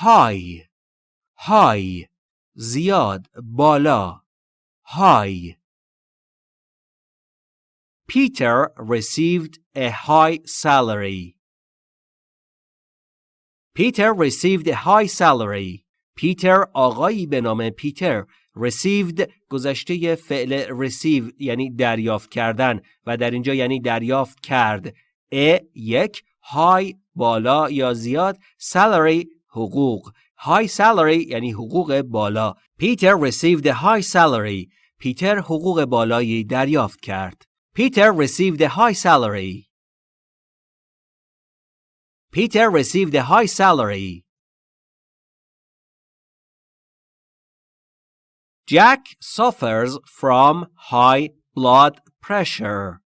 high high زیاد بالا high Peter received a high salary. Peter received a high salary. پیتر آقایی به نام پیتر received گذشته فعل receive یعنی دریافت کردن و در اینجا یعنی دریافت کرد ا یک های بالا یا زیاد salary حقوق high salary یعنی حقوق بالا پیتر received a high salary پیتر حقوق بالایی دریافت کرد Peter received a high salary. Peter received a high salary. Jack suffers from high blood pressure.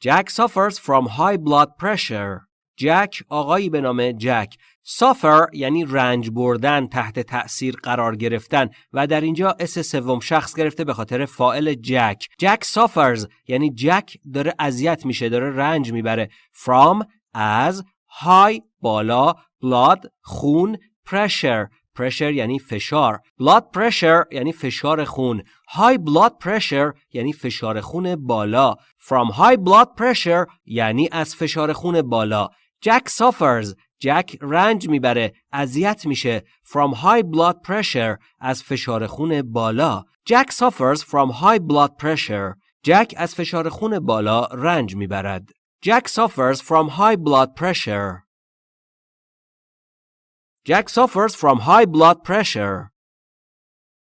Jack suffers from high blood pressure. جک آقایی به نام جک. Suffer یعنی رنج بردن تحت تأثیر قرار گرفتن و در اینجا اس سوم شخص گرفته به خاطر فائل جک. جک suffers یعنی جک داره اذیت میشه داره رنج می‌بره. From از high بالا blood خون pressure. Pressure یعنی فشار. Blood pressure یعنی فشار خون. High blood pressure یعنی فشار خون بالا. From high blood pressure یعنی از فشار خون بالا. جک suffers جک رنج می‌بره اذیت میشه from high blood pressure از فشار خون بالا جک suffers from high blood pressure جک از فشار خون بالا رنج می‌برد جک suffers from high blood pressure Jack suffers from high blood pressure